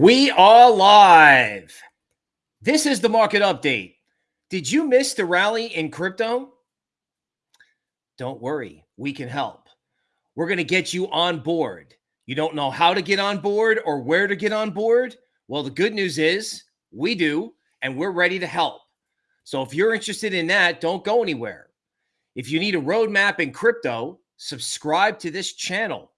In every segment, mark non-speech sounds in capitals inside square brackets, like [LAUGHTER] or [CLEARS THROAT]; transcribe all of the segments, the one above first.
We are live. This is the market update. Did you miss the rally in crypto? Don't worry, we can help. We're going to get you on board. You don't know how to get on board or where to get on board? Well, the good news is we do, and we're ready to help. So if you're interested in that, don't go anywhere. If you need a roadmap in crypto, subscribe to this channel.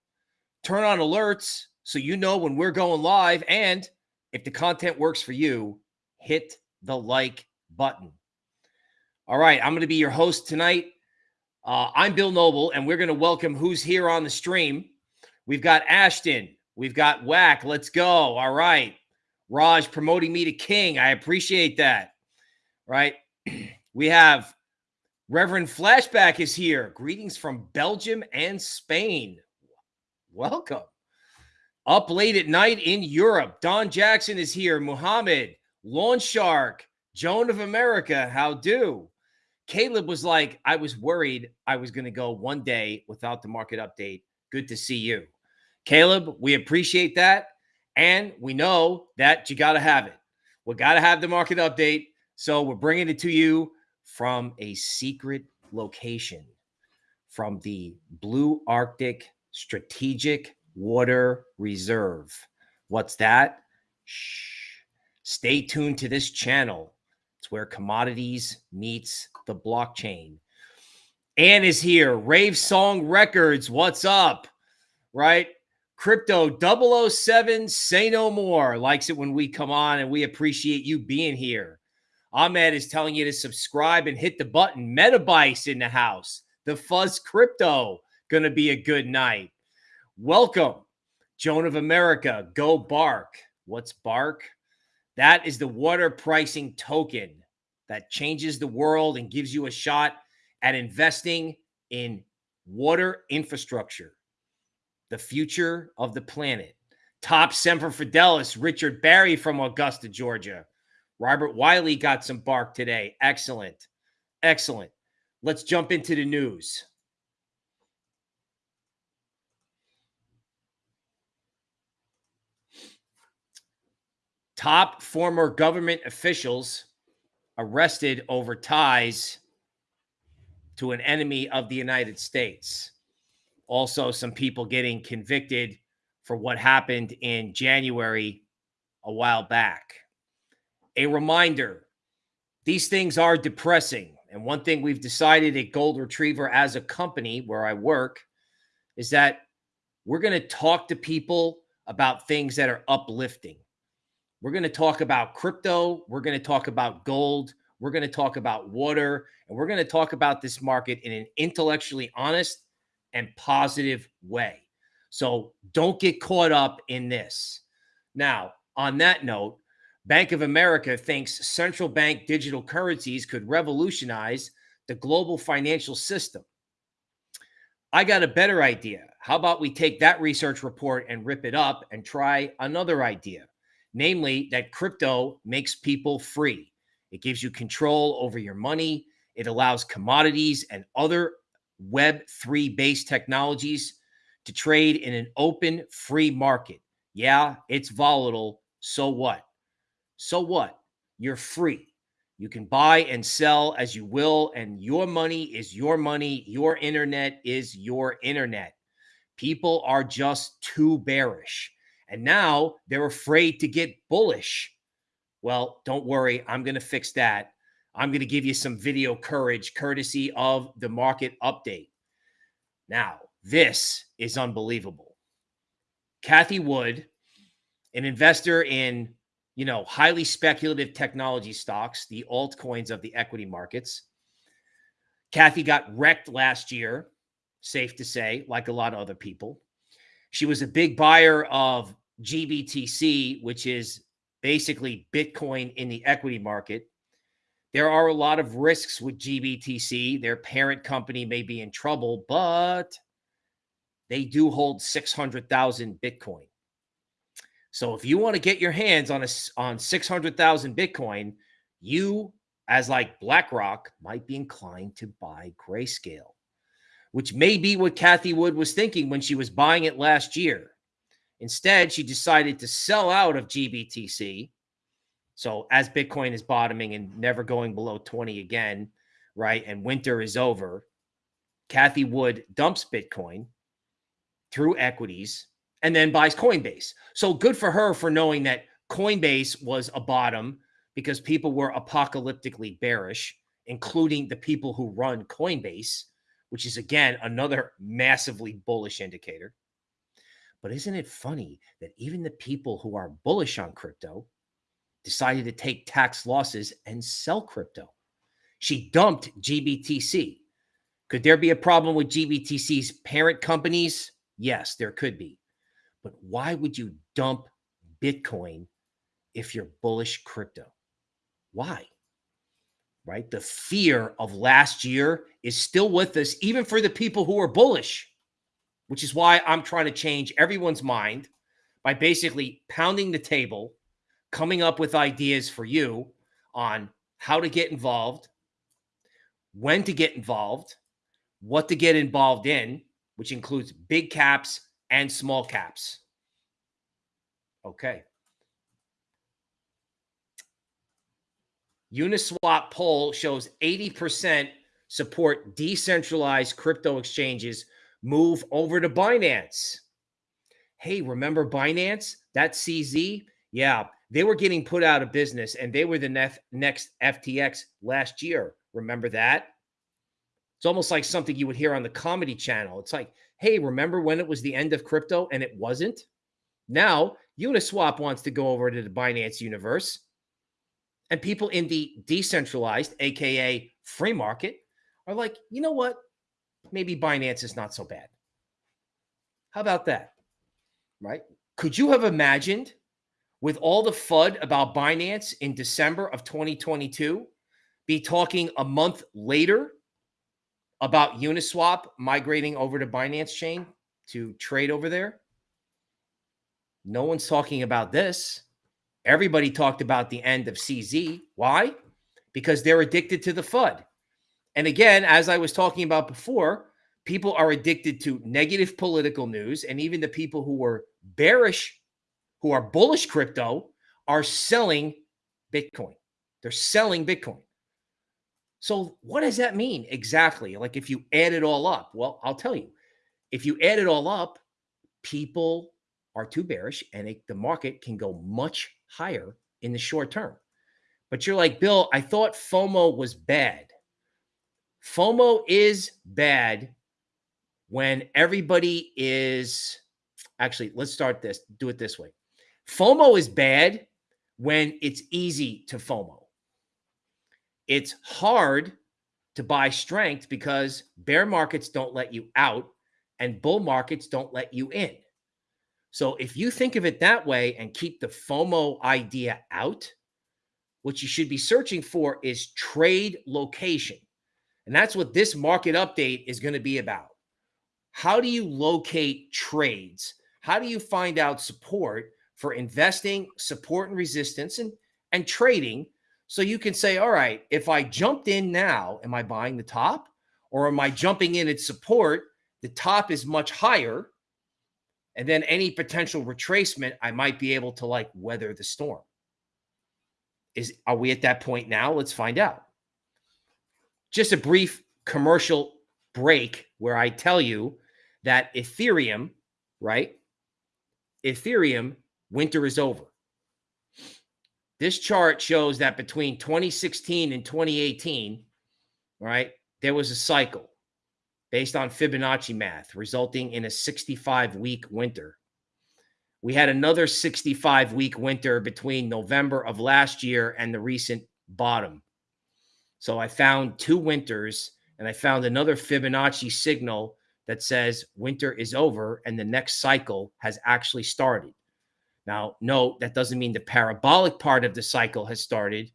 Turn on alerts so you know when we're going live. And if the content works for you, hit the like button. All right, I'm going to be your host tonight. Uh, I'm Bill Noble, and we're going to welcome who's here on the stream. We've got Ashton, we've got Whack. Let's go. All right, Raj promoting me to king. I appreciate that. Right, [CLEARS THROAT] we have Reverend Flashback is here. Greetings from Belgium and Spain. Welcome. Up late at night in Europe, Don Jackson is here. Muhammad, Lawn Shark, Joan of America, how do? Caleb was like, I was worried I was going to go one day without the market update. Good to see you. Caleb, we appreciate that. And we know that you got to have it. We got to have the market update. So we're bringing it to you from a secret location from the Blue Arctic Strategic Water Reserve. What's that? Shh. Stay tuned to this channel. It's where commodities meets the blockchain. Ann is here. Rave Song Records. What's up? Right? Crypto 007, say no more. Likes it when we come on, and we appreciate you being here. Ahmed is telling you to subscribe and hit the button. Metabytes in the house. The Fuzz Crypto. Going to be a good night. Welcome, Joan of America. Go Bark. What's Bark? That is the water pricing token that changes the world and gives you a shot at investing in water infrastructure, the future of the planet. Top Semper Fidelis, Richard Barry from Augusta, Georgia. Robert Wiley got some bark today. Excellent. Excellent. Let's jump into the news. Top former government officials arrested over ties to an enemy of the United States. Also, some people getting convicted for what happened in January a while back. A reminder these things are depressing. And one thing we've decided at Gold Retriever as a company where I work is that we're going to talk to people about things that are uplifting. We're going to talk about crypto. We're going to talk about gold. We're going to talk about water. And we're going to talk about this market in an intellectually honest and positive way. So don't get caught up in this. Now, on that note, Bank of America thinks central bank digital currencies could revolutionize the global financial system. I got a better idea. How about we take that research report and rip it up and try another idea? Namely that crypto makes people free. It gives you control over your money. It allows commodities and other Web3 based technologies to trade in an open, free market. Yeah, it's volatile. So what? So what? You're free. You can buy and sell as you will, and your money is your money. Your internet is your internet. People are just too bearish. And now they're afraid to get bullish. Well, don't worry. I'm going to fix that. I'm going to give you some video courage courtesy of the market update. Now, this is unbelievable. Cathie Wood, an investor in, you know, highly speculative technology stocks, the altcoins of the equity markets. Cathie got wrecked last year, safe to say, like a lot of other people. She was a big buyer of GBTC, which is basically Bitcoin in the equity market. There are a lot of risks with GBTC. Their parent company may be in trouble, but they do hold 600,000 Bitcoin. So if you want to get your hands on a on 600,000 Bitcoin, you as like BlackRock might be inclined to buy Grayscale, which may be what Cathie Wood was thinking when she was buying it last year. Instead, she decided to sell out of GBTC. So as Bitcoin is bottoming and never going below 20 again, right? And winter is over, Cathie Wood dumps Bitcoin through equities and then buys Coinbase. So good for her for knowing that Coinbase was a bottom because people were apocalyptically bearish, including the people who run Coinbase, which is again another massively bullish indicator. But isn't it funny that even the people who are bullish on crypto decided to take tax losses and sell crypto? She dumped GBTC. Could there be a problem with GBTC's parent companies? Yes, there could be. But why would you dump Bitcoin if you're bullish crypto? Why? Right? The fear of last year is still with us, even for the people who are bullish, which is why I'm trying to change everyone's mind by basically pounding the table, coming up with ideas for you on how to get involved, when to get involved, what to get involved in, which includes big caps and small caps. Okay. Uniswap poll shows 80% support decentralized crypto exchanges move over to Binance. Hey, remember Binance? That CZ? Yeah, they were getting put out of business and they were the nef- next FTX last year. Remember that? It's almost like something you would hear on the comedy channel. It's like, hey, remember when it was the end of crypto and it wasn't? Now, Uniswap wants to go over to the Binance universe. And people in the decentralized, AKA free market, are like, you know what? Maybe Binance is not so bad. How about that? Right? Could you have imagined with all the FUD about Binance in December of 2022 be talking a month later about Uniswap migrating over to Binance chain to trade over there? No one's talking about this. Everybody talked about the end of CZ. Why? Because they're addicted to the FUD. And again, as I was talking about before, people are addicted to negative political news. And even the people who were bearish, who are bullish crypto, are selling Bitcoin. They're selling Bitcoin. So, what does that mean exactly? Like, if you add it all up, well, I'll tell you. If you add it all up, people are too bearish and it, the market can go much higher in the short term. But you're like, Bill, I thought FOMO was bad. FOMO is bad when everybody is actually, let's start this, do it this way. FOMO is bad when it's easy to FOMO. It's hard to buy strength because bear markets don't let you out and bull markets don't let you in. So if you think of it that way and keep the FOMO idea out, what you should be searching for is trade location. And that's what this market update is going to be about. How do you locate trades? How do you find out support for investing, support and resistance, and, and trading? So you can say, all right, if I jumped in now, am I buying the top? Or am I jumping in at support? The top is much higher and then any potential retracement, I might be able to like weather the storm. Is are we at that point now? Let's find out. Just a brief commercial break where I tell you that Ethereum, right? Ethereum, winter is over. This chart shows that between 2016 and 2018, right, there was a cycle based on Fibonacci math, resulting in a 65 week winter. We had another 65 week winter between November of last year and the recent bottom. So I found two winters and I found another Fibonacci signal that says winter is over and the next cycle has actually started. Now, note that doesn't mean the parabolic part of the cycle has started,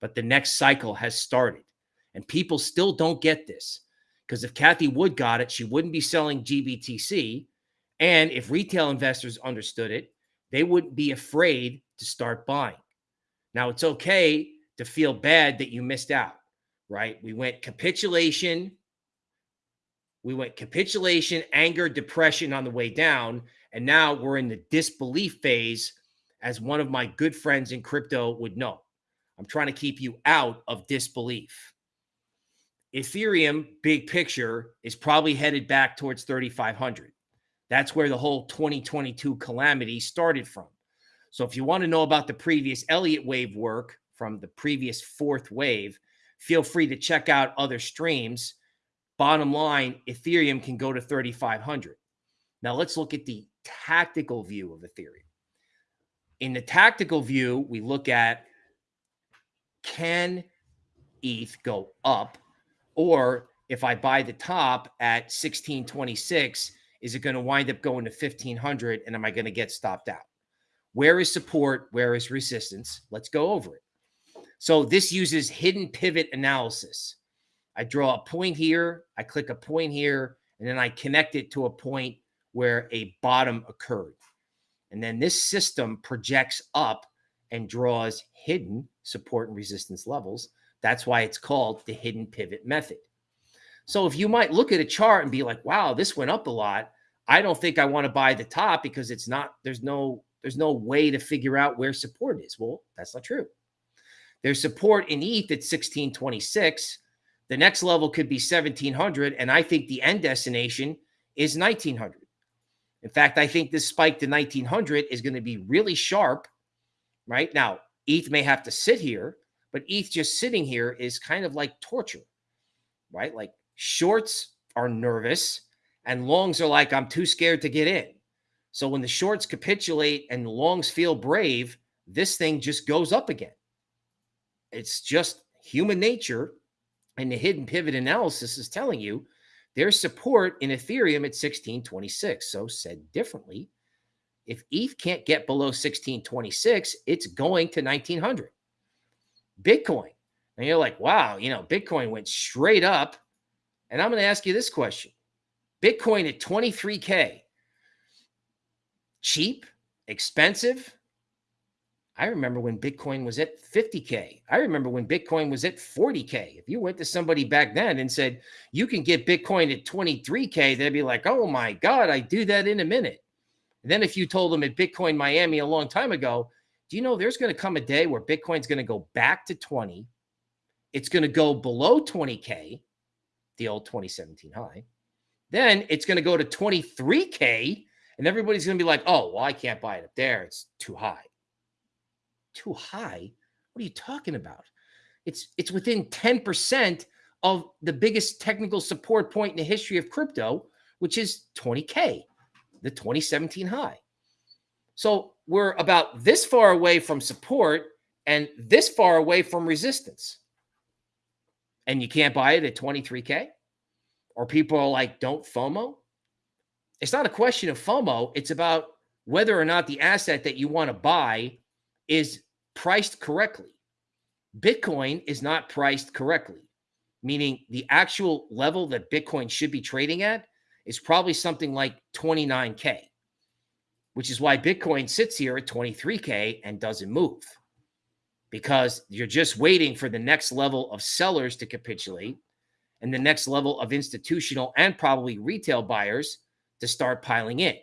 but the next cycle has started. And people still don't get this. Because if Cathie Wood got it, she wouldn't be selling GBTC. And if retail investors understood it, they wouldn't be afraid to start buying. Now, it's okay to feel bad that you missed out, right? We went capitulation. We went capitulation, anger, depression on the way down. And now we're in the disbelief phase, as one of my good friends in crypto would know. I'm trying to keep you out of disbelief. Ethereum, big picture, is probably headed back towards 3,500. That's where the whole 2022 calamity started from. So if you want to know about the previous Elliott wave work from the previous fourth wave, feel free to check out other streams. Bottom line, Ethereum can go to 3,500. Now let's look at the tactical view of Ethereum. In the tactical view, we look at can ETH go up? Or if I buy the top at 1626, is it going to wind up going to 1500 and am I going to get stopped out? Where is support? Where is resistance? Let's go over it. So this uses hidden pivot analysis. I draw a point here, I click a point here, and then I connect it to a point where a bottom occurred. And then this system projects up and draws hidden support and resistance levels. That's why it's called the hidden pivot method. So if you might look at a chart and be like, wow, this went up a lot. I don't think I want to buy the top because it's not, there's no, there's no way to figure out where support is. Well, that's not true. There's support in ETH at 1626. The next level could be 1700. And I think the end destination is 1900. In fact, I think this spike to 1900 is going to be really sharp, right? Now, ETH may have to sit here, but ETH just sitting here is kind of like torture, right? Like shorts are nervous and longs are like, I'm too scared to get in. So when the shorts capitulate and longs feel brave, this thing just goes up again. It's just human nature. And the hidden pivot analysis is telling you there's support in Ethereum at 1626. So, said differently, if ETH can't get below 1626, it's going to 1900. Bitcoin. And you're like, wow, you know, Bitcoin went straight up. And I'm going to ask you this question Bitcoin at 23K, cheap, expensive? I remember when Bitcoin was at 50K. I remember when Bitcoin was at 40K. If you went to somebody back then and said, you can get Bitcoin at 23K, they'd be like, oh my God, I do that in a minute. And then if you told them at Bitcoin Miami a long time ago, do you know there's going to come a day where Bitcoin's going to go back to 20? It's going to go below 20K, the old 2017 high. Then it's going to go to 23K, and everybody's going to be like, oh, well, I can't buy it up there. It's too high. Too high? What are you talking about? It's it's within 10% of the biggest technical support point in the history of crypto, which is 20K, the 2017 high. So we're about this far away from support and this far away from resistance. And you can't buy it at 23K? Or people are like, don't FOMO? It's not a question of FOMO. It's about whether or not the asset that you want to buy is priced correctly. Bitcoin is not priced correctly, meaning the actual level that Bitcoin should be trading at is probably something like 29K, which is why Bitcoin sits here at 23K and doesn't move because you're just waiting for the next level of sellers to capitulate and the next level of institutional and probably retail buyers to start piling in.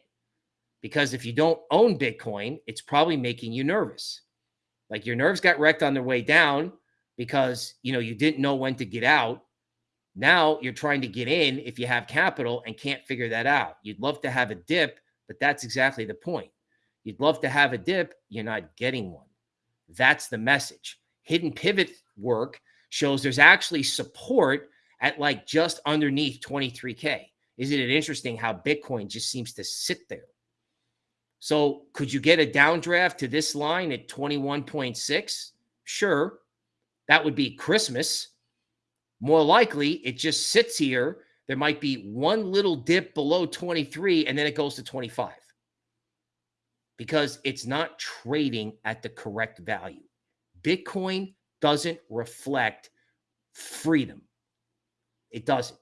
Because if you don't own Bitcoin, it's probably making you nervous. Like your nerves got wrecked on their way down because you know you didn't know when to get out. Now you're trying to get in if you have capital and can't figure that out. You'd love to have a dip, but that's exactly the point. You'd love to have a dip, you're not getting one. That's the message. Hidden pivot work shows there's actually support at like just underneath 23K. Isn't it interesting how Bitcoin just seems to sit there? So could you get a downdraft to this line at 21.6? Sure. That would be Christmas. More likely, it just sits here. There might be one little dip below 23 and then it goes to 25 because it's not trading at the correct value. Bitcoin doesn't reflect freedom. It doesn't.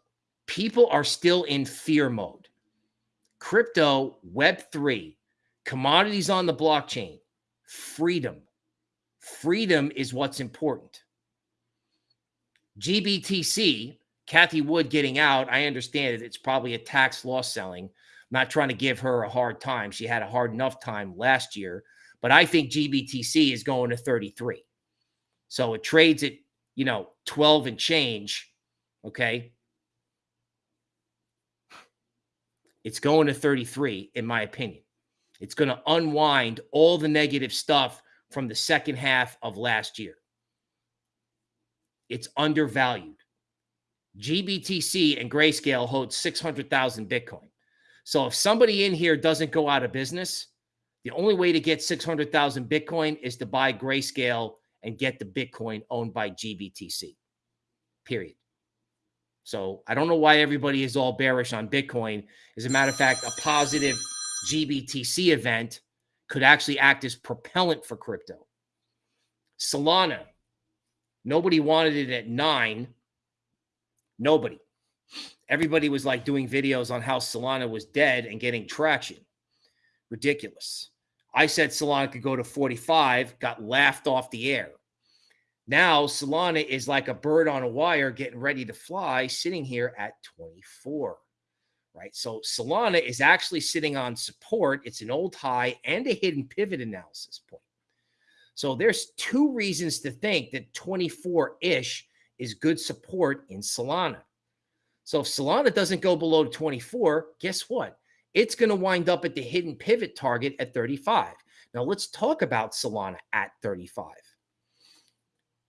People are still in fear mode. Crypto, Web3, commodities on the blockchain, freedom. Freedom is what's important. GBTC, Cathie Wood getting out, I understand it. It's probably a tax loss selling, I'm not trying to give her a hard time. She had a hard enough time last year, but I think GBTC is going to 33. So it trades at, you know, 12 and change. Okay. It's going to 33, in my opinion. It's going to unwind all the negative stuff from the second half of last year. It's undervalued. GBTC and Grayscale hold 600,000 Bitcoin. So if somebody in here doesn't go out of business, the only way to get 600,000 Bitcoin is to buy Grayscale and get the Bitcoin owned by GBTC. Period. So I don't know why everybody is all bearish on Bitcoin. As a matter of fact, a positive GBTC event could actually act as propellant for crypto. Solana, nobody wanted it at nine. Nobody. Everybody was like doing videos on how Solana was dead and getting traction. Ridiculous. I said Solana could go to 45, got laughed off the air. Now Solana is like a bird on a wire getting ready to fly, sitting here at 24. Right. So Solana is actually sitting on support. It's an old high and a hidden pivot analysis point. So there's two reasons to think that 24 ish is good support in Solana. So if Solana doesn't go below 24, guess what? It's going to wind up at the hidden pivot target at 35. Now let's talk about Solana at 35.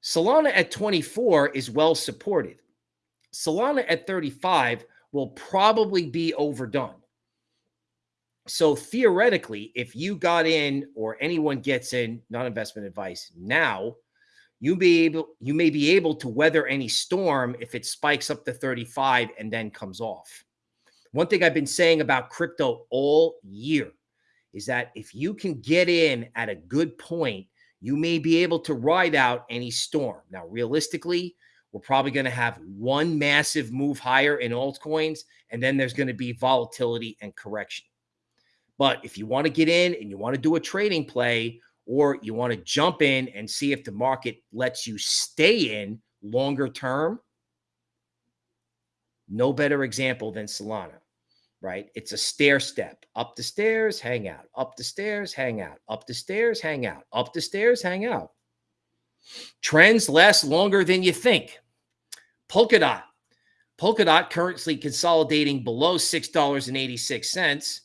Solana at 24 is well supported. Solana at 35 will probably be overdone. So theoretically, if you got in or anyone gets in, not investment advice now, you be able you may be able to weather any storm if it spikes up to 35 and then comes off. One thing I've been saying about crypto all year is that if you can get in at a good point, you may be able to ride out any storm. Now, realistically, we're probably going to have one massive move higher in altcoins, and then there's going to be volatility and correction. But if you want to get in and you want to do a trading play, or you want to jump in and see if the market lets you stay in longer term, no better example than Solana, right? It's a stair step up the stairs, hang out, up the stairs, hang out, up the stairs, hang out, up the stairs, hang out. Trends last longer than you think. Polkadot. Polkadot currently consolidating below $6.86.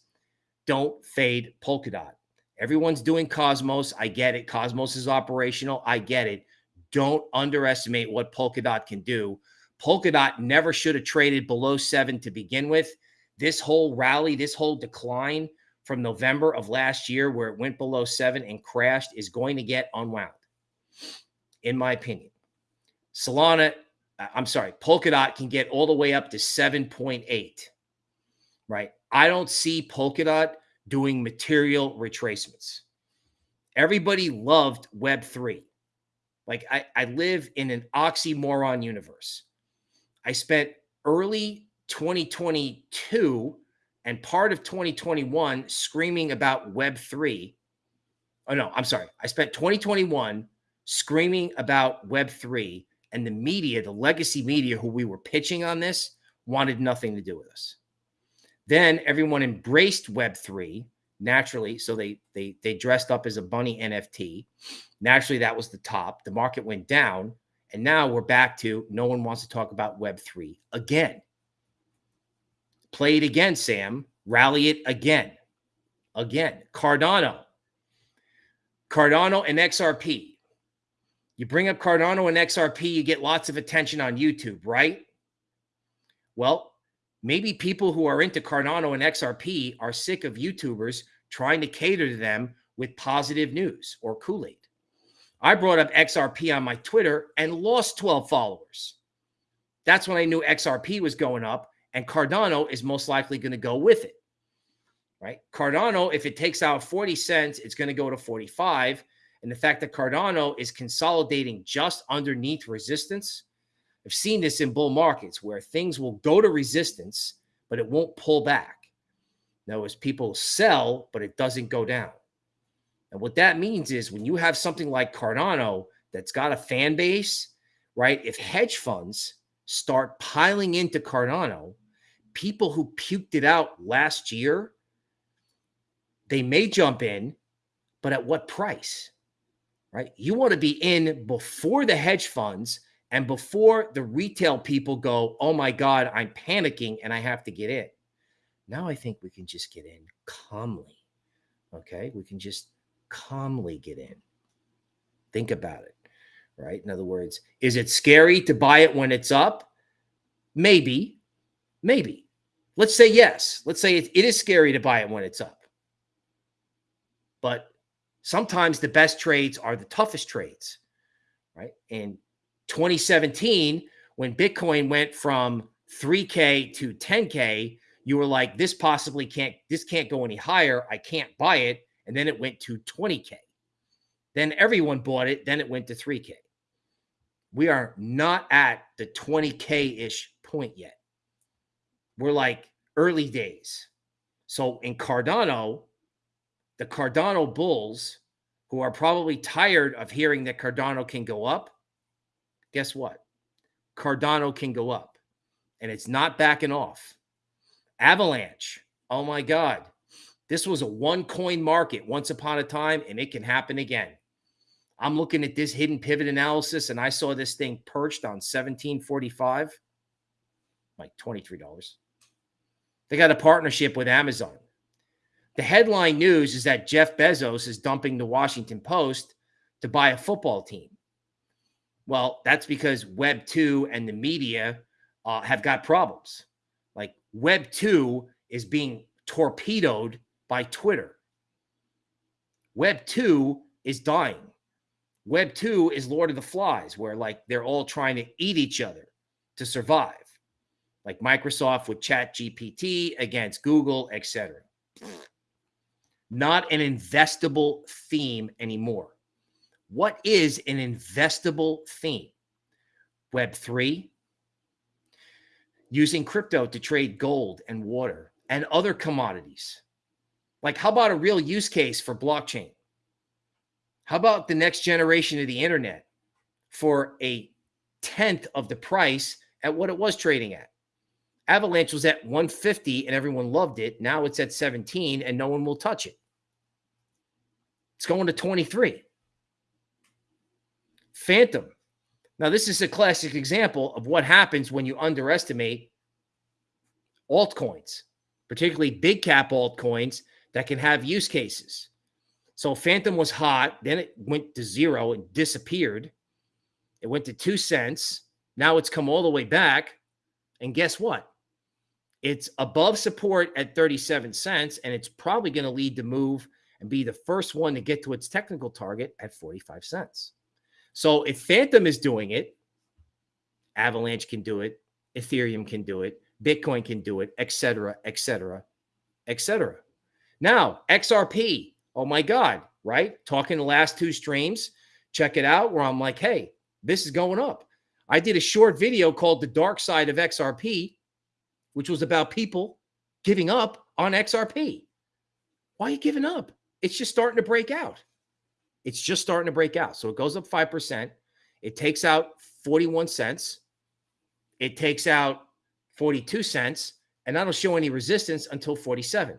Don't fade Polkadot. Everyone's doing Cosmos. I get it. Cosmos is operational. I get it. Don't underestimate what Polkadot can do. Polkadot never should have traded below seven to begin with. This whole rally, this whole decline from November of last year, where it went below seven and crashed, is going to get unwound, in my opinion. Solana, I'm sorry, Polkadot can get all the way up to 7.8, right? I don't see Polkadot doing material retracements. Everybody loved Web3. Like I, I live in an oxymoron universe. I spent early 2022 and part of 2021 screaming about Web3. Oh, no, I'm sorry. I spent 2021 screaming about Web3, and the media, the legacy media who we were pitching on this, wanted nothing to do with us. Then everyone embraced Web3 naturally. So they they they dressed up as a bunny NFT. Naturally, that was the top. The market went down. And now we're back to no one wants to talk about Web3 again. Play it again, Sam. Rally it again. Again. Cardano. Cardano and XRP. You bring up Cardano and XRP, you get lots of attention on YouTube, right? Well, maybe people who are into Cardano and XRP are sick of YouTubers trying to cater to them with positive news or Kool Aid. I brought up XRP on my Twitter and lost 12 followers. That's when I knew XRP was going up, and Cardano is most likely going to go with it. Right? Cardano, if it takes out 40 cents, it's going to go to 45. And the fact that Cardano is consolidating just underneath resistance I've seen this in bull markets where things will go to resistance, but it won't pull back. Now, as people sell, but it doesn't go down. And what that means is when you have something like Cardano that's got a fan base, right? If hedge funds start piling into Cardano, people who puked it out last year they may jump in, but at what price? Right? You want to be in before the hedge funds and before the retail people go, oh my God, I'm panicking and I have to get in. Now I think we can just get in calmly. Okay. We can just calmly get in. Think about it. Right. In other words, is it scary to buy it when it's up? Maybe. Maybe. Let's say yes. Let's say it, it is scary to buy it when it's up. But sometimes the best trades are the toughest trades. Right. In 2017, when Bitcoin went from 3K to 10K, you were like, this possibly can't, this can't go any higher. I can't buy it. And then it went to 20K. Then everyone bought it. Then it went to 3K. We are not at the 20K ish point yet. We're like early days. So in Cardano, the Cardano bulls, who are probably tired of hearing that Cardano can go up, guess what? Cardano can go up and it's not backing off. Avalanche. Oh my God. This was a one coin market once upon a time and it can happen again. I'm looking at this hidden pivot analysis and I saw this thing perched on 1745, like $23. They got a partnership with Amazon. The headline news is that Jeff Bezos is dumping the Washington Post to buy a football team. Well, that's because Web 2 and the media uh, have got problems. Like Web 2 is being torpedoed by Twitter. Web 2 is dying. Web 2 is Lord of the Flies, where like they're all trying to eat each other to survive. Like Microsoft with Chat GPT against Google, etc. Not an investable theme anymore. What is an investable theme? Web3, using crypto to trade gold and water and other commodities. Like, how about a real use case for blockchain? How about the next generation of the internet for a tenth of the price at what it was trading at? Avalanche was at 150 and everyone loved it. Now it's at 17 and no one will touch it. It's going to 23. Fantom. Now, this is a classic example of what happens when you underestimate altcoins, particularly big cap altcoins that can have use cases. So Fantom was hot, then it went to zero and disappeared. It went to two cents. Now it's come all the way back. And guess what? It's above support at 37 cents, and it's probably going to lead the move and be the first one to get to its technical target at 45 cents. So if Fantom is doing it, Avalanche can do it, Ethereum can do it, Bitcoin can do it, etc., etc., etc. Now, XRP, oh my God, right? Talking the last two streams, check it out where I'm like, hey, this is going up. I did a short video called The Dark Side of XRP, which was about people giving up on XRP. Why are you giving up? It's just starting to break out. It's just starting to break out. So it goes up 5%. It takes out 41 cents. It takes out 42 cents. And that'll show any resistance until 47.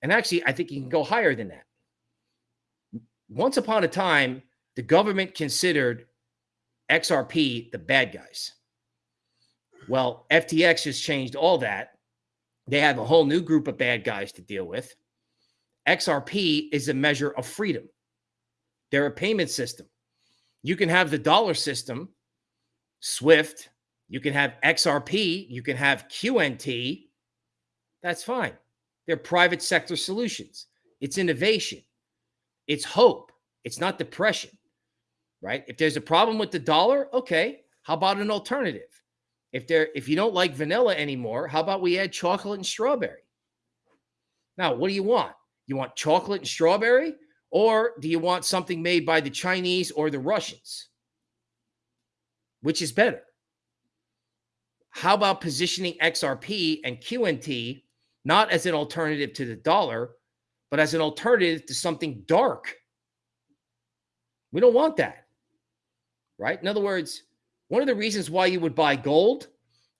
And actually, I think you can go higher than that. Once upon a time, the government considered XRP the bad guys. Well, FTX has changed all that. They have a whole new group of bad guys to deal with. XRP is a measure of freedom. They're a payment system. You can have the dollar system, SWIFT, you can have XRP, you can have QNT. That's fine. They're private sector solutions. It's innovation. It's hope. It's not depression, right? If there's a problem with the dollar, okay, how about an alternative? If there if you don't like vanilla anymore, how about we add chocolate and strawberry? Now, what do you want? You want chocolate and strawberry or do you want something made by the Chinese or the Russians? Which is better? How about positioning XRP and QNT not as an alternative to the dollar, but as an alternative to something dark? We don't want that, right? In other words, one of the reasons why you would buy gold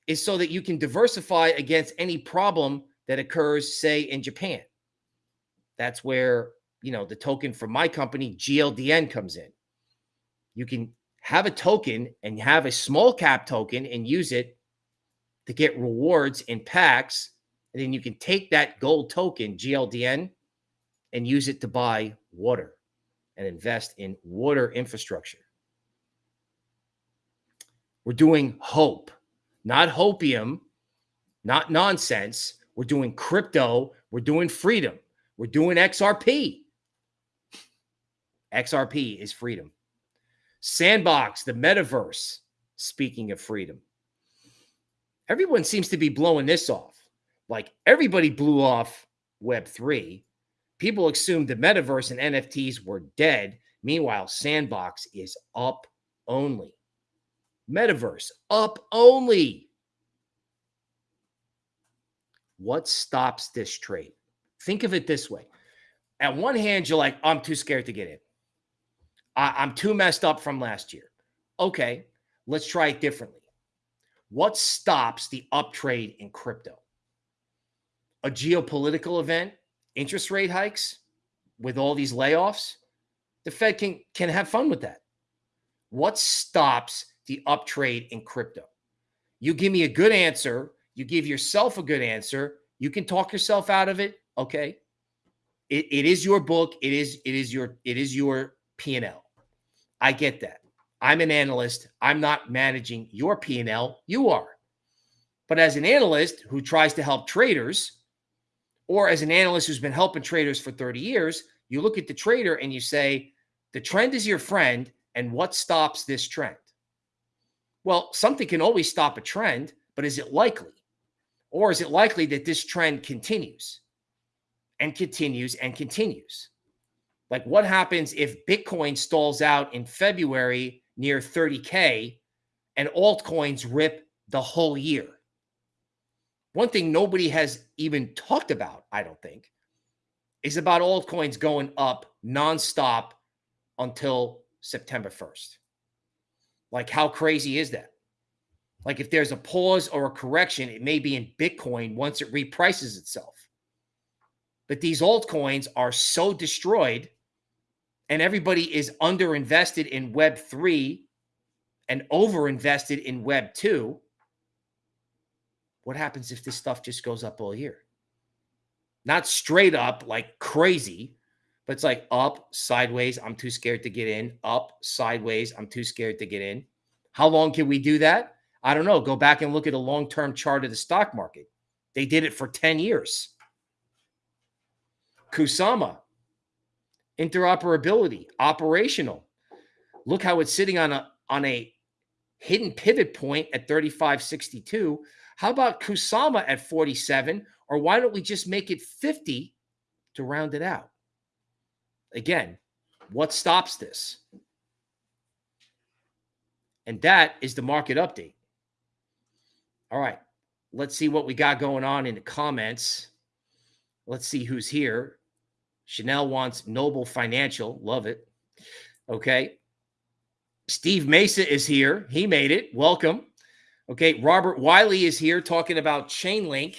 is so that you can diversify against any problem that occurs, say, in Japan. That's where, you know, the token from my company, GLDN, comes in. You can have a token and have a small cap token and use it to get rewards in packs. And then you can take that gold token, GLDN, and use it to buy water and invest in water infrastructure. We're doing hope, not hopium, not nonsense. We're doing crypto. We're doing freedom. We're doing XRP. XRP is freedom. Sandbox, the metaverse, speaking of freedom. Everyone seems to be blowing this off. Like everybody blew off Web3. People assumed the metaverse and NFTs were dead. Meanwhile, Sandbox is up only. Metaverse up only. What stops this trade? Think of it this way. At one hand, you're like, I'm too scared to get in. I, am too messed up from last year. Okay, let's try it differently. What stops the up trade in crypto? A geopolitical event, interest rate hikes with all these layoffs? The Fed can, can have fun with that. What stops the up trade in crypto? You give me a good answer, you give yourself a good answer, you can talk yourself out of it. Okay. It, it is your book. It is, it is your, it is your P&L. I get that. I'm an analyst. I'm not managing your P&L. You are. But as an analyst who tries to help traders, or as an analyst who's been helping traders for 30 years, you look at the trader and you say, the trend is your friend. And what stops this trend? Well, something can always stop a trend, but is it likely? Or is it likely that this trend continues and continues and continues? Like, what happens if Bitcoin stalls out in February near 30K and altcoins rip the whole year? One thing nobody has even talked about, I don't think, is about altcoins going up nonstop until September 1st. Like, how crazy is that? Like, if there's a pause or a correction, it may be in Bitcoin once it reprices itself. But these altcoins are so destroyed and everybody is underinvested in Web 3 and overinvested in Web 2, what happens if this stuff just goes up all year? Not straight up like crazy, but it's like up, sideways, I'm too scared to get in, up, sideways, I'm too scared to get in. How long can we do that? I don't know. Go back and look at a long term chart of the stock market. They did it for 10 years. Kusama, interoperability, operational. Look how it's sitting on a on a hidden pivot point at 3562. How about Kusama at 47? Or why don't we just make it 50 to round it out? Again, what stops this? And that is the market update. All right. Let's see what we got going on in the comments. Let's see who's here. Chanel wants Noble Financial. Love it. Okay. Steve Mesa is here. He made it. Welcome. Okay. Robert Wiley is here talking about Chainlink.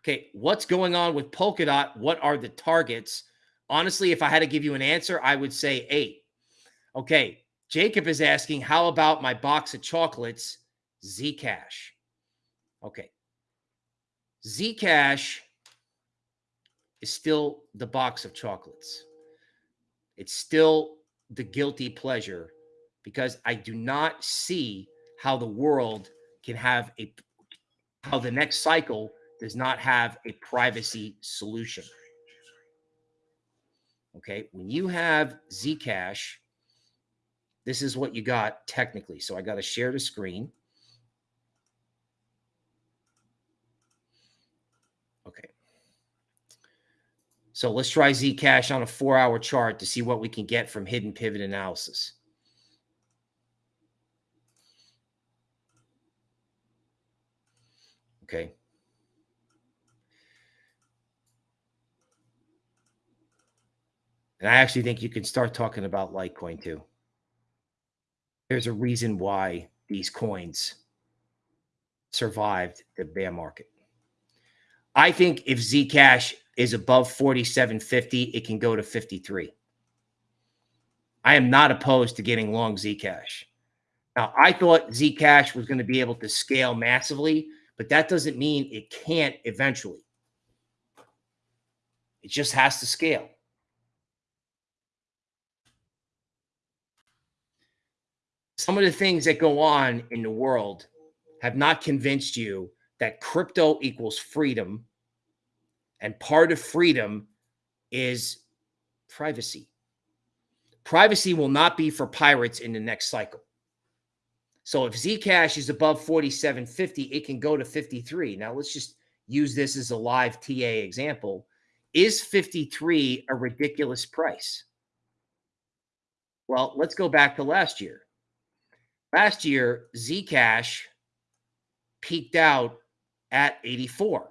Okay. What's going on with Polkadot? What are the targets? Honestly, if I had to give you an answer, I would say eight. Okay. Jacob is asking, how about my box of chocolates, Zcash? Okay. Zcash is still the box of chocolates. It's still the guilty pleasure because I do not see how the world can have a how the next cycle does not have a privacy solution. Okay, when you have Zcash, this is what you got technically. So I got to share the screen. Okay. So let's try Zcash on a four hour chart to see what we can get from hidden pivot analysis. Okay. And I actually think you can start talking about Litecoin too. There's a reason why these coins survived the bear market. I think if Zcash is above 47.50, it can go to 53. I am not opposed to getting long Zcash. Now, I thought Zcash was going to be able to scale massively, but that doesn't mean it can't eventually. It just has to scale. Some of the things that go on in the world have not convinced you that crypto equals freedom, and part of freedom is privacy. Privacy will not be for pirates in the next cycle. So if Zcash is above 47.50, it can go to 53. Now let's just use this as a live TA example. Is 53 a ridiculous price? Well, let's go back to last year. Last year, Zcash peaked out at 84.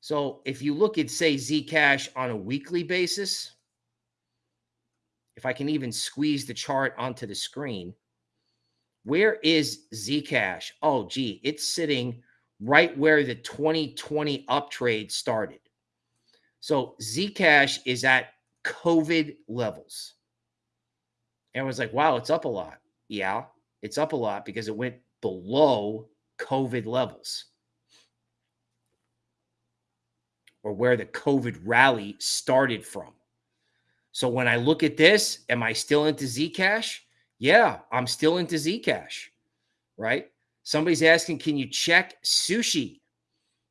So if you look at, say, Zcash on a weekly basis, if I can even squeeze the chart onto the screen, where is Zcash? Oh, gee, it's sitting right where the 2020 uptrade started. So Zcash is at COVID levels. And I was like, wow, it's up a lot. Yeah, it's up a lot because it went below COVID levels or where the COVID rally started from. So when I look at this, am I still into Zcash? Yeah, I'm still into Zcash, right? Somebody's asking, can you check sushi?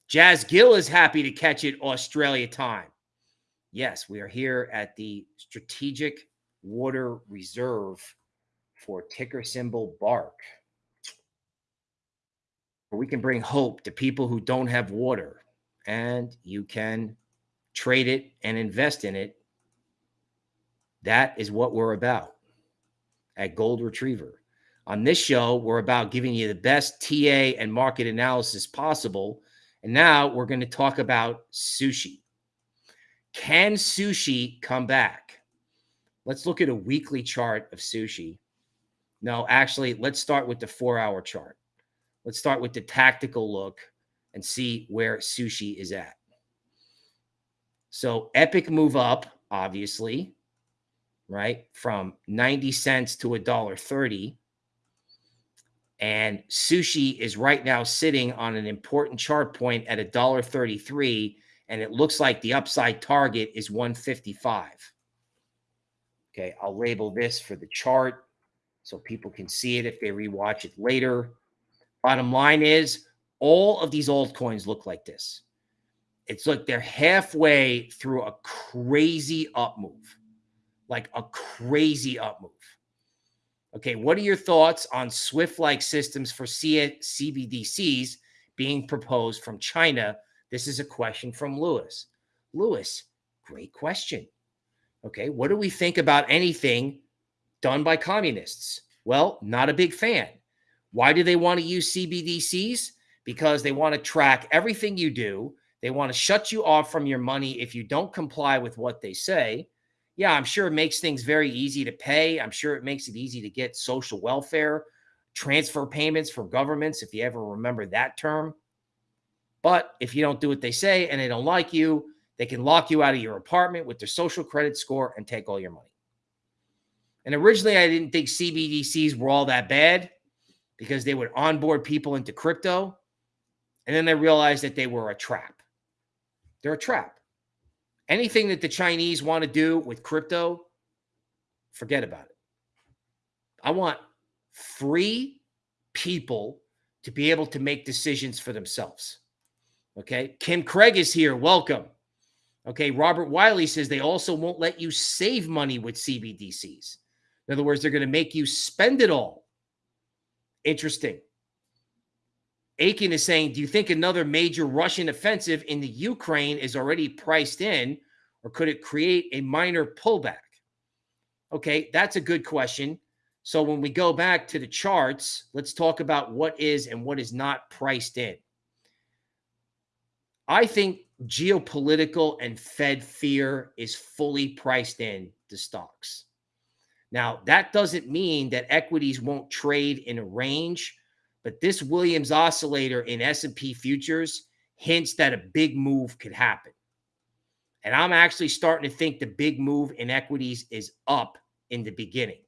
Jazz Gill is happy to catch it Australia time. Yes, we are here at the Strategic Water Reserve for ticker symbol BARK. We can bring hope to people who don't have water, and you can trade it and invest in it. That is what we're about at Gold Retriever. On this show, we're about giving you the best TA and market analysis possible. And now we're going to talk about sushi. Can sushi come back? Let's look at a weekly chart of sushi. No, actually, let's start with the four hour chart. Let's start with the tactical look and see where sushi is at. So, epic move up, obviously right? From 90 cents to a dollar 30. And sushi is right now sitting on an important chart point at a dollar 33. And it looks like the upside target is 155. Okay, I'll label this for the chart so people can see it if they rewatch it later. Bottom line is all of these altcoins look like this. It's like they're halfway through a crazy up move like a crazy up move. Okay, what are your thoughts on Swift like systems for CBDCs being proposed from China? This is a question from Lewis. Lewis, great question. Okay, what do we think about anything done by communists? Well, not a big fan. Why do they want to use CBDCs? Because they want to track everything you do. They want to shut you off from your money if you don't comply with what they say yeah, I'm sure it makes things very easy to pay. I'm sure it makes it easy to get social welfare, transfer payments from governments, if you ever remember that term. But if you don't do what they say and they don't like you, they can lock you out of your apartment with their social credit score and take all your money. And originally, I didn't think CBDCs were all that bad because they would onboard people into crypto. And then I realized that they were a trap. They're a trap. Anything that the Chinese want to do with crypto, forget about it. I want free people to be able to make decisions for themselves. Okay. Kim Craig is here. Welcome. Okay. Robert Wiley says they also won't let you save money with CBDCs. In other words, they're going to make you spend it all. Interesting. Aiken is saying, do you think another major Russian offensive in the Ukraine is already priced in, or could it create a minor pullback? Okay, that's a good question. So when we go back to the charts, let's talk about what is and what is not priced in. I think geopolitical and Fed fear is fully priced in to stocks. Now, that doesn't mean that equities won't trade in a range but this Williams oscillator in S&P futures hints that a big move could happen. And I'm actually starting to think the big move in equities is up in the beginning.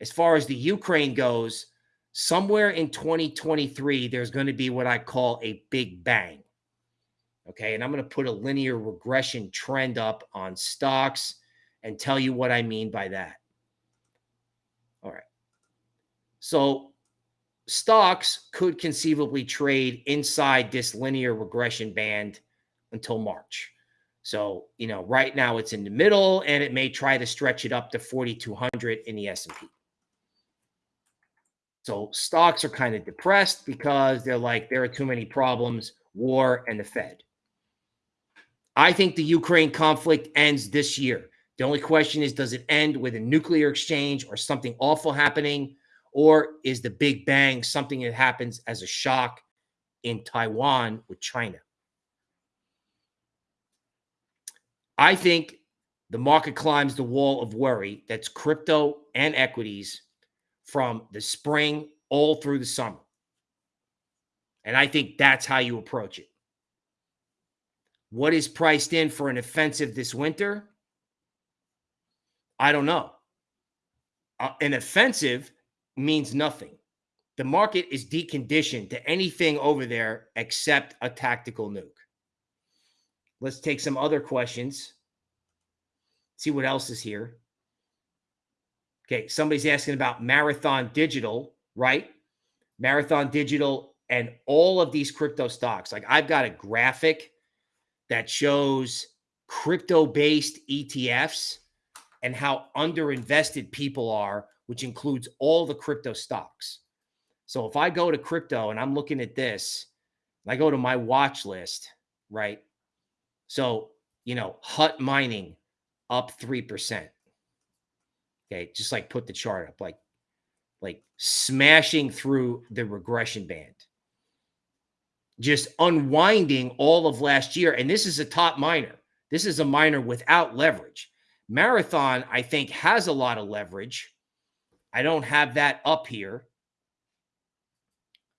As far as the Ukraine goes, somewhere in 2023, there's going to be what I call a big bang. Okay. And I'm going to put a linear regression trend up on stocks and tell you what I mean by that. All right. So stocks could conceivably trade inside this linear regression band until March. So, you know, right now it's in the middle and it may try to stretch it up to 4200 in the S&P. So, stocks are kind of depressed because they're like there are too many problems, war and the Fed. I think the Ukraine conflict ends this year. The only question is does it end with a nuclear exchange or something awful happening or is the big bang something that happens as a shock in Taiwan with China? I think the market climbs the wall of worry that's crypto and equities from the spring all through the summer. And I think that's how you approach it. What is priced in for an offensive this winter? I don't know. Uh, an offensive means nothing. The market is deconditioned to anything over there except a tactical nuke. Let's take some other questions. See what else is here. Okay, somebody's asking about Marathon Digital, right? Marathon Digital and all of these crypto stocks. Like I've got a graphic that shows crypto based ETFs and how underinvested people are, which includes all the crypto stocks. So if I go to crypto and I'm looking at this, I go to my watch list, right? So, you know, Hut Mining up 3%. Okay, just like put the chart up, like like smashing through the regression band. Just unwinding all of last year. And this is a top miner. This is a miner without leverage. Marathon, I think, has a lot of leverage. I don't have that up here.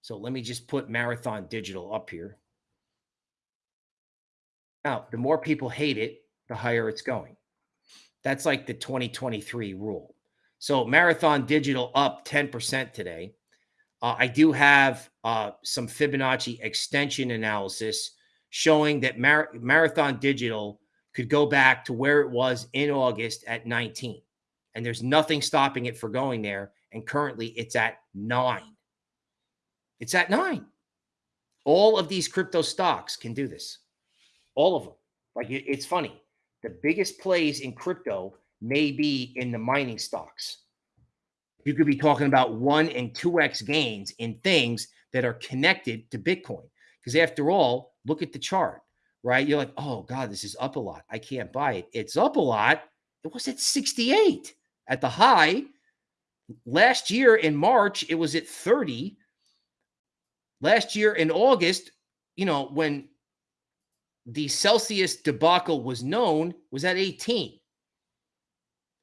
So let me just put Marathon Digital up here. Now, the more people hate it, the higher it's going. That's like the 2023 rule. So Marathon Digital up 10% today. Uh, I do have uh, some Fibonacci extension analysis showing that Mar- Marathon Digital could go back to where it was in August at 19. And there's nothing stopping it for going there. And currently it's at nine. It's at nine. All of these crypto stocks can do this. All of them. Like it, it's funny. The biggest plays in crypto may be in the mining stocks. You could be talking about one and 2x gains in things that are connected to Bitcoin. Because after all, look at the chart, right? You're like, oh God, this is up a lot. I can't buy it. It's up a lot. It was at 68 at the high. Last year in March, it was at 30. Last year in August, you know, when the Celsius debacle was known was at 18.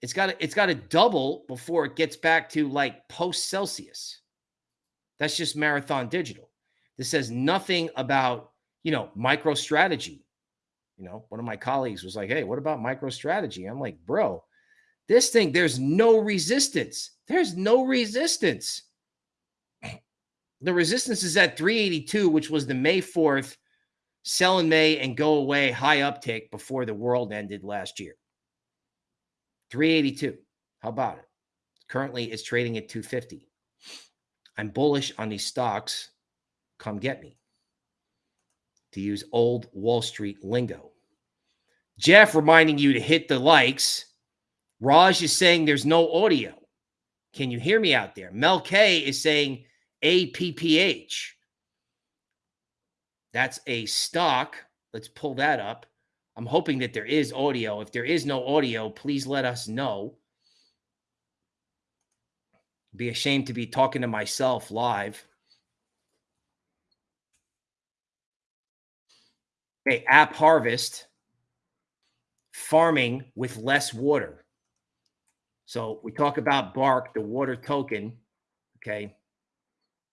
It's got to, it's got to double before it gets back to like post Celsius. That's just marathon digital. This says nothing about, you know, MicroStrategy. You know, one of my colleagues was like, "Hey, what about MicroStrategy?" I'm like, "Bro, this thing there's no resistance. There's no resistance. The resistance is at 382, which was the May 4th sell in May and go away high uptick before the world ended last year. 382. How about it? Currently, it's trading at 250. I'm bullish on these stocks. Come get me. To use old Wall Street lingo. Jeff reminding you to hit the likes. Raj is saying there's no audio. Can you hear me out there? Mel K is saying APPH. That's a stock. Let's pull that up. I'm hoping that there is audio. If there is no audio, please let us know. Be ashamed to be talking to myself live. Okay, App Harvest, farming with less water. So we talk about Bark, the water token. Okay,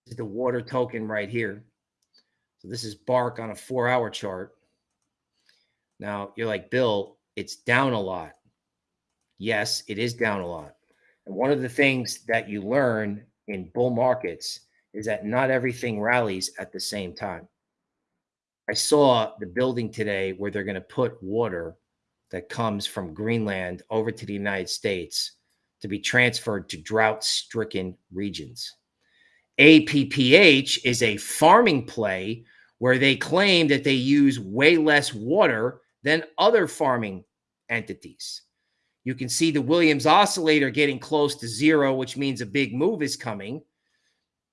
this is the water token right here. So this is Bark on a four hour chart. Now you're like, Bill, it's down a lot. Yes, it is down a lot. And one of the things that you learn in bull markets is that not everything rallies at the same time. I saw the building today where they're going to put water that comes from Greenland over to the United States to be transferred to drought stricken regions. APPH is a farming play where they claim that they use way less water than other farming entities. You can see the Williams oscillator getting close to zero, which means a big move is coming.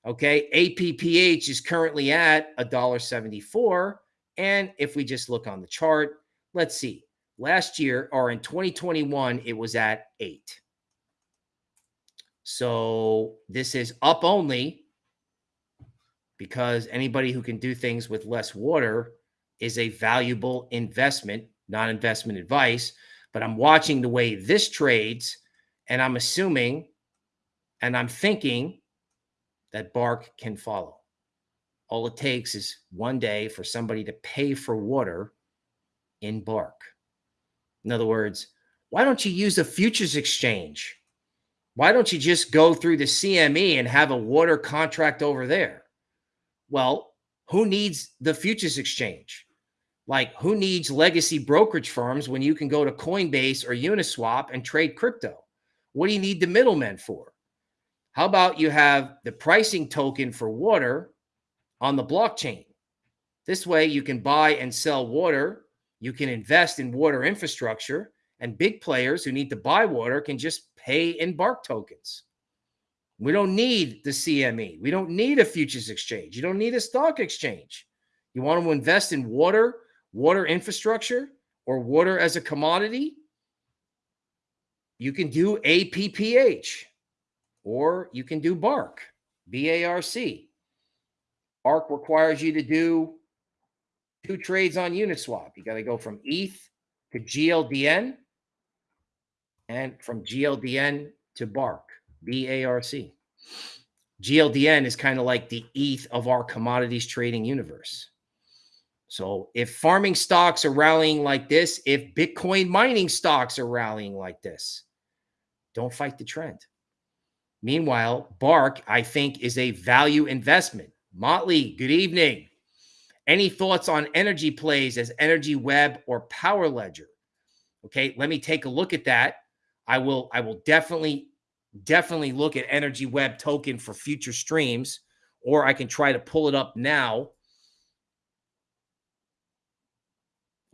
Okay. APPH is currently at $1.74. And if we just look on the chart, let's see. Last year or in 2021, it was at eight. So this is up only because anybody who can do things with less water is a valuable investment, not investment advice. But I'm watching the way this trades, and I'm assuming and I'm thinking that Bark can follow. All it takes is one day for somebody to pay for water in Bark. In other words, why don't you use a futures exchange? Why don't you just go through the CME and have a water contract over there? Well, who needs the futures exchange? Like, who needs legacy brokerage firms when you can go to Coinbase or Uniswap and trade crypto? What do you need the middlemen for? How about you have the pricing token for water on the blockchain? This way, you can buy and sell water. You can invest in water infrastructure, and big players who need to buy water can just pay in Bark tokens. We don't need the CME. We don't need a futures exchange. You don't need a stock exchange. You want to invest in water, water infrastructure, or water as a commodity? You can do APPH or you can do BARC, B A R C. BARC requires you to do two trades on Uniswap. You got to go from ETH to GLDN and from GLDN to BARC. B A R C. GLDN is kind of like the ETH of our commodities trading universe. So if farming stocks are rallying like this, if Bitcoin mining stocks are rallying like this, don't fight the trend. Meanwhile, Bark, I think, is a value investment. Motley, good evening. Any thoughts on energy plays as Energy Web or Power Ledger? Okay, let me take a look at that. I will I will definitely definitely look at Energy Web token for future streams, or I can try to pull it up now.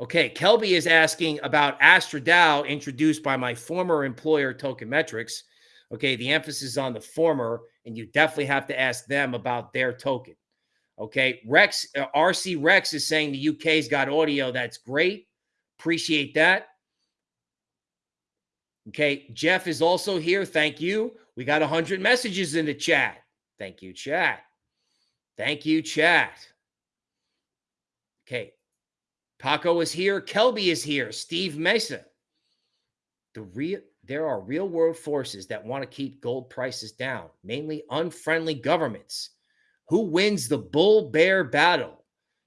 Okay, Kelby is asking about AstraDAO introduced by my former employer, Token Metrics. Okay, the emphasis on the former, and you definitely have to ask them about their token. Okay, Rex, uh, RC Rex is saying the UK's got audio. That's great. Appreciate that. Okay. Jeff is also here. Thank you. We got 100 messages in the chat. Thank you, chat. Thank you, chat. Okay. Paco is here. Kelby is here. Steve Mesa. The real there are real world forces that want to keep gold prices down, mainly unfriendly governments. Who wins the bull bear battle?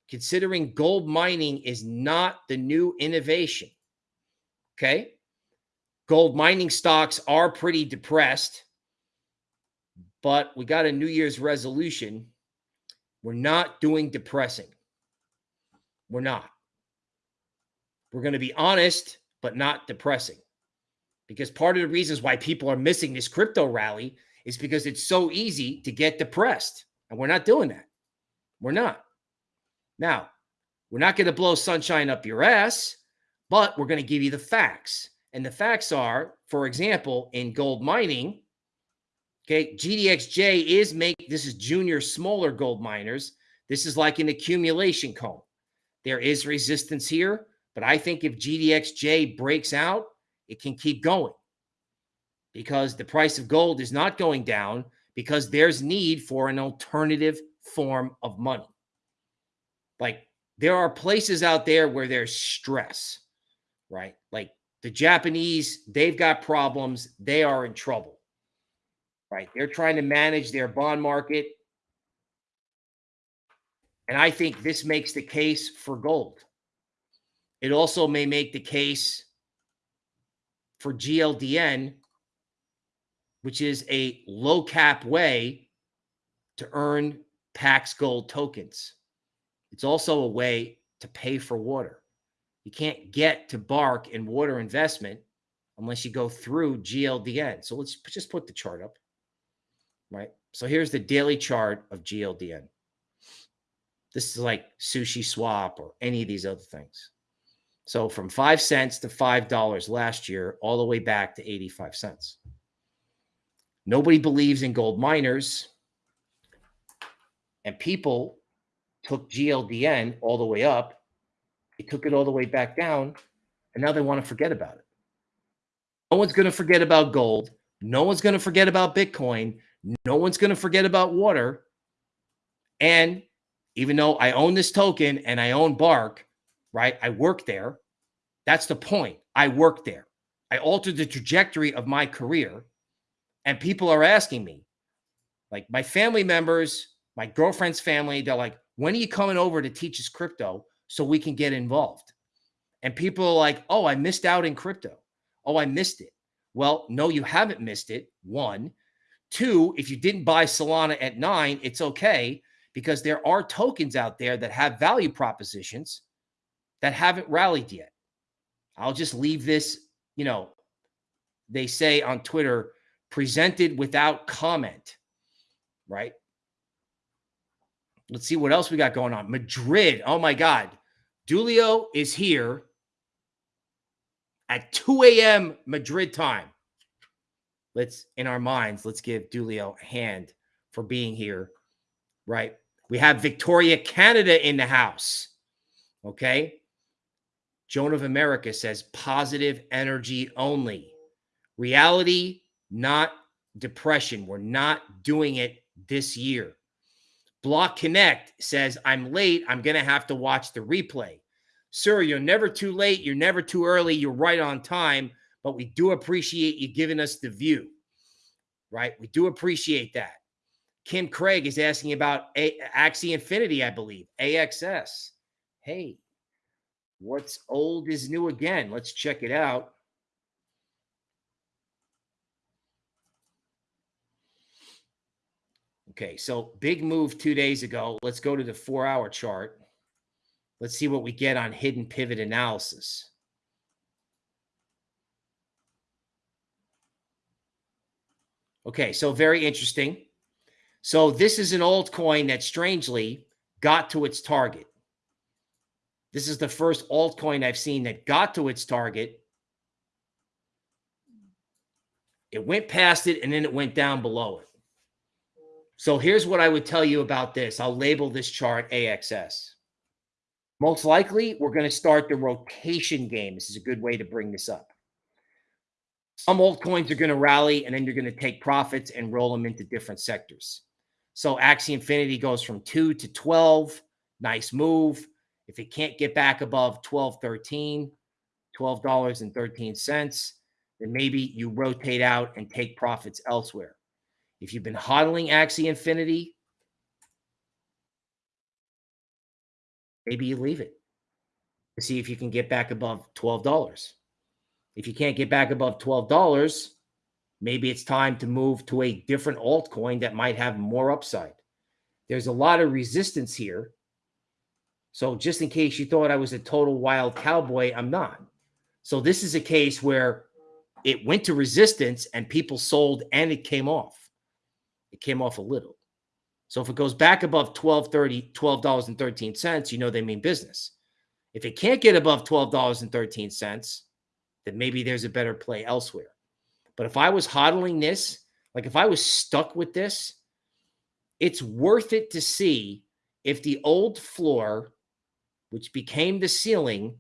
Considering gold mining is not the new innovation. Okay. Gold mining stocks are pretty depressed, but we got a New Year's resolution. We're not doing depressing. We're not. We're going to be honest, but not depressing. Because part of the reasons why people are missing this crypto rally is because it's so easy to get depressed. And we're not doing that. We're not. Now, we're not going to blow sunshine up your ass, but we're going to give you the facts. And the facts are, for example, in gold mining, okay, GDXJ is make this is junior smaller gold miners. This is like an accumulation cone. There is resistance here, but I think if GDXJ breaks out, it can keep going because the price of gold is not going down because there's need for an alternative form of money. Like there are places out there where there's stress, right? Like the Japanese, they've got problems. They are in trouble, right? They're trying to manage their bond market. And I think this makes the case for gold. It also may make the case for GLDN, which is a low cap way to earn Pax Gold tokens. It's also a way to pay for water. You can't get to Bark and water investment unless you go through GLDN. So let's just put the chart up, right? So here's the daily chart of GLDN. This is like Sushi Swap or any of these other things. So from five cents to five dollars last year, all the way back to 85 cents. Nobody believes in gold miners. And people took GLDN all the way up. They took it all the way back down. And now they want to forget about it. No one's going to forget about gold. No one's going to forget about Bitcoin. No one's going to forget about water. And even though I own this token and I own Bark, right? I work there. That's the point. I work there. I altered the trajectory of my career. And people are asking me, like my family members, my girlfriend's family, they're like, when are you coming over to teach us crypto so we can get involved? And people are like, oh, I missed out in crypto. Oh, I missed it. Well, no, you haven't missed it. One. Two, if you didn't buy Solana at nine, it's okay because there are tokens out there that have value propositions that haven't rallied yet. I'll just leave this, you know, they say on Twitter, presented without comment, right? Let's see what else we got going on. Madrid. Oh my God. Dulio is here at 2 a.m. Madrid time. Let's, in our minds, let's give Dulio a hand for being here, right? We have Victoria, Canada in the house. Okay. Joan of America says positive energy only. Reality, not depression. We're not doing it this year. Block Connect says, I'm late. I'm going to have to watch the replay. Sir, you're never too late. You're never too early. You're right on time. But we do appreciate you giving us the view, right? We do appreciate that. Kim Craig is asking about A- Axie Infinity, I believe, AXS. Hey, what's old is new again. Let's check it out. Okay, so big move two days ago. Let's go to the four hour chart. Let's see what we get on hidden pivot analysis. Okay, so very interesting. So this is an altcoin that strangely got to its target. This is the first altcoin I've seen that got to its target. It went past it and then it went down below it. So here's what I would tell you about this. I'll label this chart AXS. Most likely, we're going to start the rotation game. This is a good way to bring this up. Some altcoins are going to rally, and then you're going to take profits and roll them into different sectors. So Axie Infinity goes from 2 to 12. Nice move. If it can't get back above 12, 13, $12.13, then maybe you rotate out and take profits elsewhere. If you've been hodling Axie Infinity, maybe you leave it to see if you can get back above $12. If you can't get back above $12, Maybe it's time to move to a different altcoin that might have more upside. There's a lot of resistance here. So just in case you thought I was a total wild cowboy, I'm not. So this is a case where it went to resistance and people sold and it came off. It came off a little. So if it goes back above 12.30, $12.13, you know they mean business. If it can't get above $12.13, then maybe there's a better play elsewhere. But if I was hodling this, like if I was stuck with this, it's worth it to see if the old floor, which became the ceiling,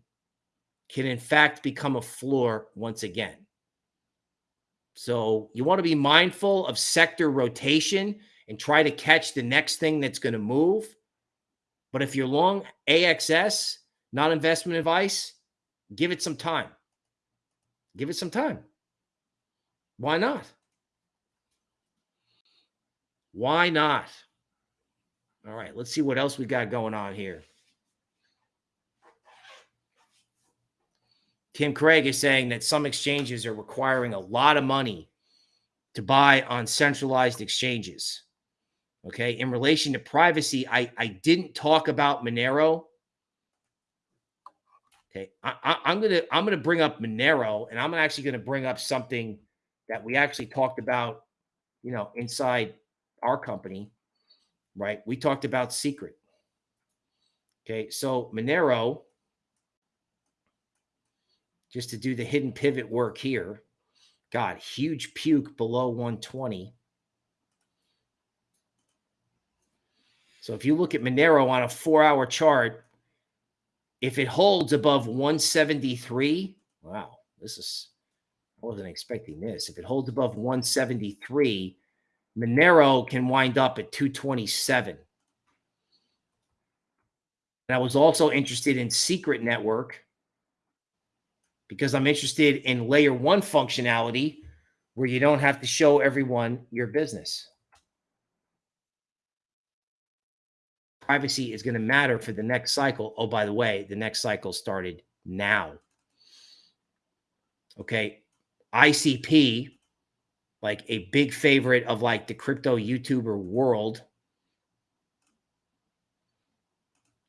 can in fact become a floor once again. So you want to be mindful of sector rotation and try to catch the next thing that's going to move. But if you're long AXS, not investment advice, give it some time. Give it some time. Why not? Why not? All right, let's see what else we got going on here. Tim Craig is saying that some exchanges are requiring a lot of money to buy on centralized exchanges. Okay. In relation to privacy, I, I didn't talk about Monero. Okay. I, am gonna I'm gonna bring up Monero, and I'm actually gonna bring up something that we actually talked about, you know, inside our company, right? We talked about secret. Okay, so Monero, just to do the hidden pivot work here, God, huge puke below 120. So if you look at Monero on a four hour chart, if it holds above 173, wow, this is, I wasn't expecting this. If it holds above 173, Monero can wind up at 227. And I was also interested in Secret Network because I'm interested in layer one functionality where you don't have to show everyone your business. Privacy is going to matter for the next cycle. Oh, by the way, the next cycle started now. Okay. ICP, like a big favorite of like the crypto YouTuber world.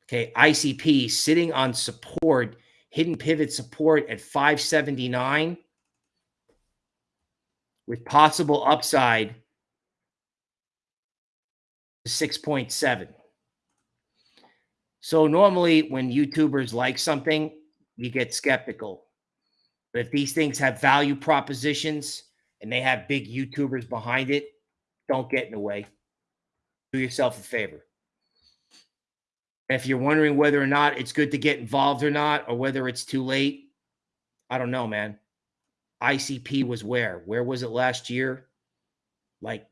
Okay. ICP sitting on support hidden pivot support at 579 with possible upside to 6.7. So normally when YouTubers like something, you get skeptical. But if these things have value propositions and they have big YouTubers behind it, don't get in the way. Do yourself a favor. If you're wondering whether or not it's good to get involved or not, or whether it's too late, I don't know, man. ICP was where? Where was it last year? Like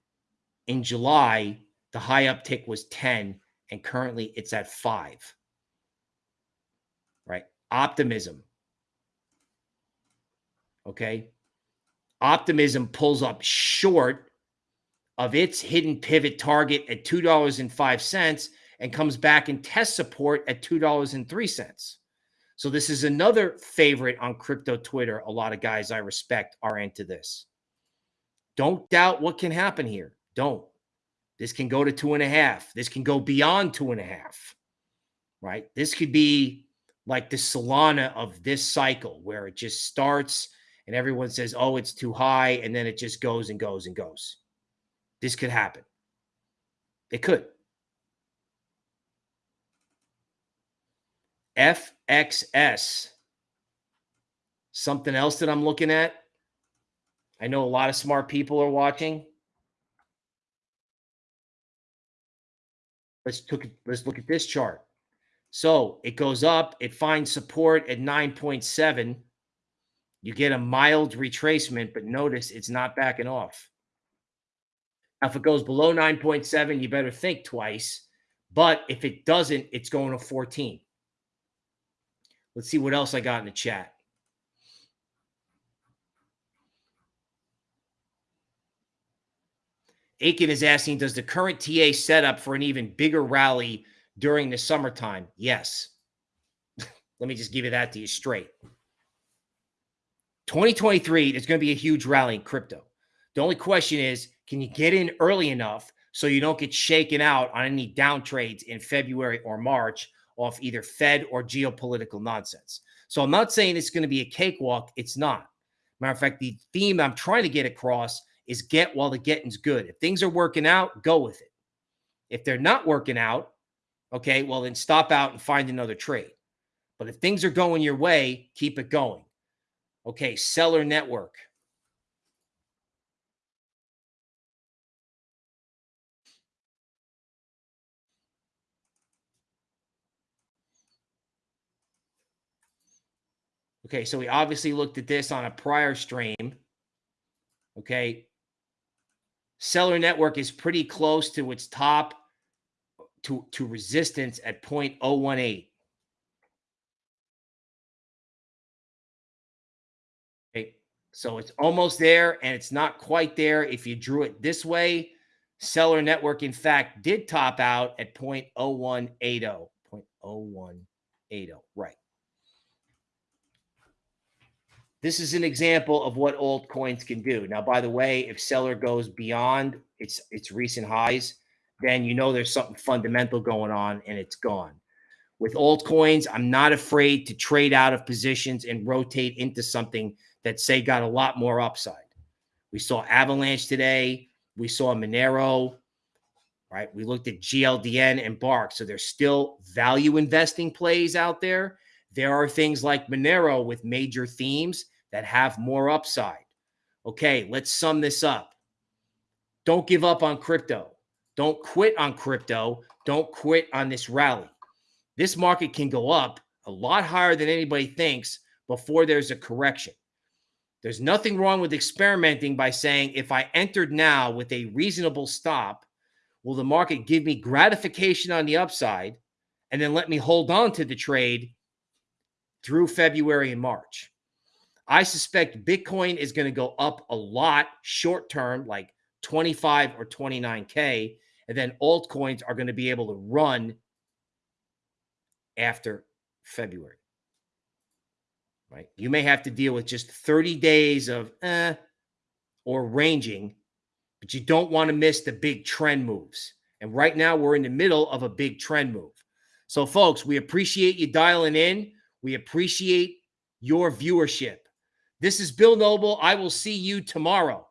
in July, the high uptick was 10, and currently it's at five. Right? Optimism. Okay. Optimism pulls up short of its hidden pivot target at $2.05 and comes back and test support at $2.03. So this is another favorite on crypto Twitter. A lot of guys I respect are into this. Don't doubt what can happen here. Don't. This can go to two and a half. This can go beyond two and a half. Right? This could be like the Solana of this cycle where it just starts and everyone says, oh, it's too high. And then it just goes and goes and goes. This could happen. It could. FXS. Something else that I'm looking at. I know a lot of smart people are watching. Let's took let's look at this chart. So it goes up, it finds support at 9.7. You get a mild retracement, but notice it's not backing off. Now, if it goes below 9.7, you better think twice. But if it doesn't, it's going to 14. Let's see what else I got in the chat. Aiken is asking, does the current TA set up for an even bigger rally during the summertime? Yes. [LAUGHS] Let me just give you that to you straight. 2023 is going to be a huge rally in crypto. The only question is, can you get in early enough so you don't get shaken out on any down trades in February or March off either Fed or geopolitical nonsense. So I'm not saying it's going to be a cakewalk. It's not. Matter of fact, the theme I'm trying to get across is get while the getting's good. If things are working out, go with it. If they're not working out, okay, well, then stop out and find another trade. But if things are going your way, keep it going. Okay, Celer Network. Okay, so we obviously looked at this on a prior stream. Okay. Celer Network is pretty close to its top to, to resistance at 0.018. Okay, so it's almost there and it's not quite there. If you drew it this way, Celer Network, in fact, did top out at 0.0180. 0.0180. Right. This is an example of what altcoins can do. Now, by the way, if Celer goes beyond its its recent highs, then you know there's something fundamental going on and it's gone. With altcoins, I'm not afraid to trade out of positions and rotate into something that say got a lot more upside. We saw Avalanche today. We saw Monero, right? We looked at GLDN and Bark. So there's still value investing plays out there. There are things like Monero with major themes that have more upside. Okay, let's sum this up. Don't give up on crypto. Don't quit on crypto. Don't quit on this rally. This market can go up a lot higher than anybody thinks before there's a correction. There's nothing wrong with experimenting by saying, if I entered now with a reasonable stop, will the market give me gratification on the upside and then let me hold on to the trade through February and March? I suspect Bitcoin is going to go up a lot short term, like 25 or 29K. And then altcoins are going to be able to run after February. Right? You may have to deal with just 30 days of eh or ranging, but you don't want to miss the big trend moves. And right now, we're in the middle of a big trend move. So, folks, we appreciate you dialing in. We appreciate your viewership. This is Bill Noble. I will see you tomorrow.